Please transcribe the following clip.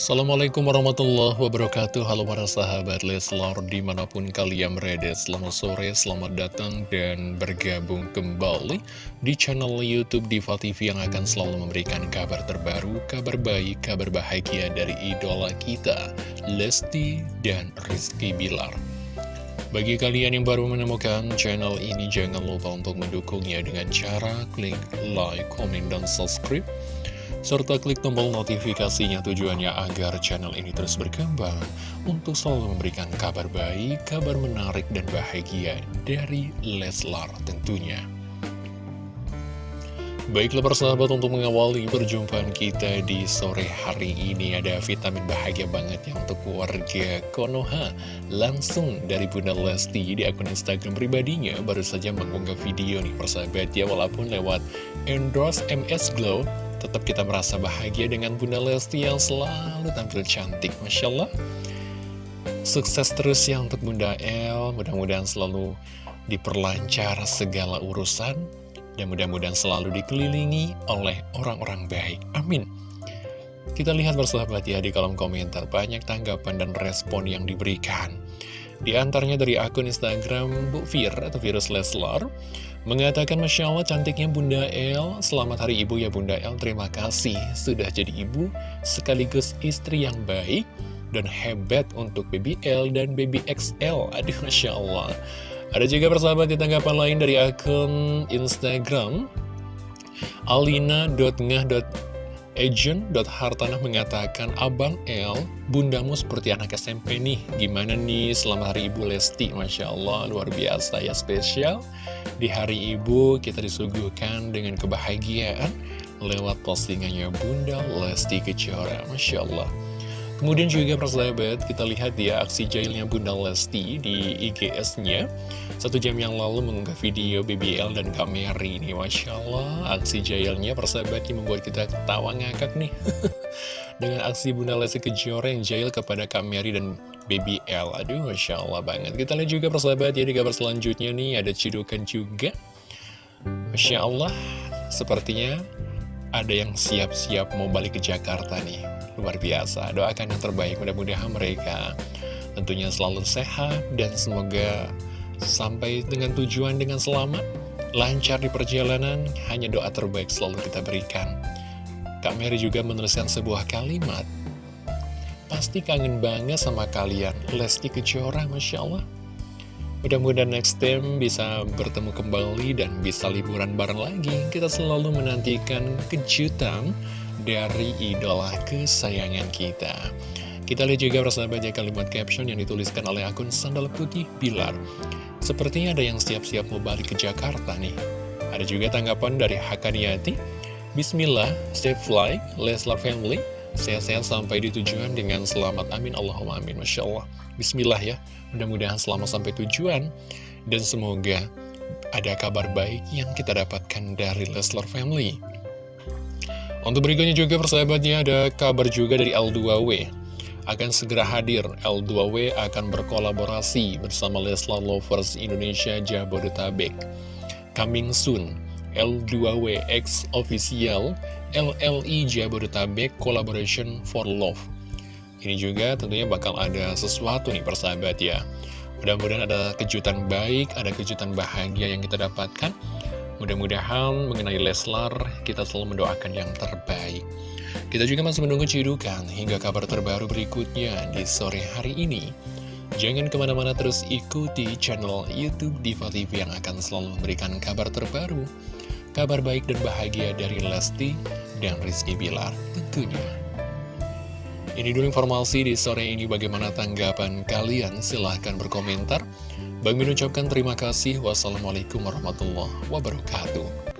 Assalamualaikum warahmatullahi wabarakatuh. Halo para sahabat Leslar di mana pun kalian berada Selamat sore, selamat datang dan bergabung kembali Di channel Youtube Diva TV yang akan selalu memberikan kabar terbaru Kabar baik, kabar bahagia dari idola kita Lesti dan Rizky Bilar. Bagi kalian yang baru menemukan channel ini, jangan lupa untuk mendukungnya dengan cara klik like, komen, dan subscribe serta klik tombol notifikasinya tujuannya agar channel ini terus berkembang untuk selalu memberikan kabar baik, kabar menarik dan bahagia dari Leslar tentunya. Baiklah persahabat untuk mengawali perjumpaan kita di sore hari ini ada vitamin bahagia banget ya untuk keluarga Konoha Langsung dari Bunda Lesti di akun Instagram pribadinya baru saja mengunggah video nih persahabat ya Walaupun lewat endorse MS Glow Tetap kita merasa bahagia dengan Bunda Lesti yang selalu tampil cantik, Masya Allah. Sukses terus ya untuk Bunda El, mudah-mudahan selalu diperlancar segala urusan, dan mudah-mudahan selalu dikelilingi oleh orang-orang baik. Amin. Kita lihat bersahabat ya di kolom komentar, banyak tanggapan dan respon yang diberikan. Di antaranya dari akun Instagram Bu Fir atau Virus Leslar Mengatakan Masya Allah cantiknya Bunda El. Selamat Hari Ibu ya Bunda El. Terima kasih. Sudah jadi ibu Sekaligus istri yang baik Dan hebat untuk Baby L dan Baby XL Aduh Masya Allah. Ada juga persahabat di tanggapan lain dari akun Instagram alina.ngah.com Agent.hartanah mengatakan, Abang L, bundamu seperti anak SMP nih. Gimana nih selama hari Ibu Lesti? Masya Allah, luar biasa ya spesial. Di hari Ibu kita disuguhkan dengan kebahagiaan lewat postingannya Bunda Lesti Kejora. Masya Allah. Kemudian juga persahabat, kita lihat ya aksi jahilnya Bunda Lesti di IGS-nya. Satu jam yang lalu mengunggah video BBL dan Kak Mary ini. Masya Allah, aksi jahilnya persahabat yang membuat kita ketawa ngakak nih. Dengan aksi Bunda Lesti Kejora yang jahil kepada Kak Mary dan BBL. Aduh, Masya Allah banget. Kita lihat juga persahabat ya di kabar selanjutnya nih, ada cidukan juga. Masya Allah, sepertinya ada yang siap-siap mau balik ke Jakarta nih luar biasa. Doakan yang terbaik mudah-mudahan mereka tentunya selalu sehat Dan semoga sampai dengan tujuan dengan selamat Lancar di perjalanan. Hanya doa terbaik selalu kita berikan. Kak Mary juga menuliskan sebuah kalimat. Pasti kangen banget sama kalian Lesti Kejora Masya Allah. Mudah-mudahan next time bisa bertemu kembali dan bisa liburan bareng lagi. Kita selalu menantikan kejutan dari idola kesayangan kita. Kita lihat juga persahabat ya kalimat caption yang dituliskan oleh akun Sandal Putih Bilar. Sepertinya ada yang siap-siap mau balik ke Jakarta nih. Ada juga tanggapan dari Hakaniati. Bismillah, stay fly, Leslar family, sehat-sehat sampai di tujuan dengan selamat. Amin, Allahumma amin. Masya Allah. Bismillah ya, mudah-mudahan selamat sampai tujuan. Dan semoga ada kabar baik yang kita dapatkan dari Leslar family. Untuk berikutnya juga persahabatnya ada kabar juga dari L2W akan segera hadir. L2W akan berkolaborasi bersama Leslar Lovers Indonesia Jabodetabek. Coming soon L2W X Official LLI Jabodetabek Collaboration for Love. Ini juga tentunya bakal ada sesuatu nih persahabat ya Mudah-mudahan ada kejutan baik, ada kejutan bahagia yang kita dapatkan Mudah-mudahan mengenai Leslar, kita selalu mendoakan yang terbaik. Kita juga masih menunggu cidukan hingga kabar terbaru berikutnya di sore hari ini. Jangan ke mana-mana terus ikuti channel Youtube Diva TV yang akan selalu memberikan kabar terbaru, kabar baik dan bahagia dari Lesti dan Rizky Bilar tentunya. Ini dulu informasi di sore ini bagaimana tanggapan kalian, silahkan berkomentar. Bang Min ucapkan terima kasih. Wassalamualaikum warahmatullahi wabarakatuh.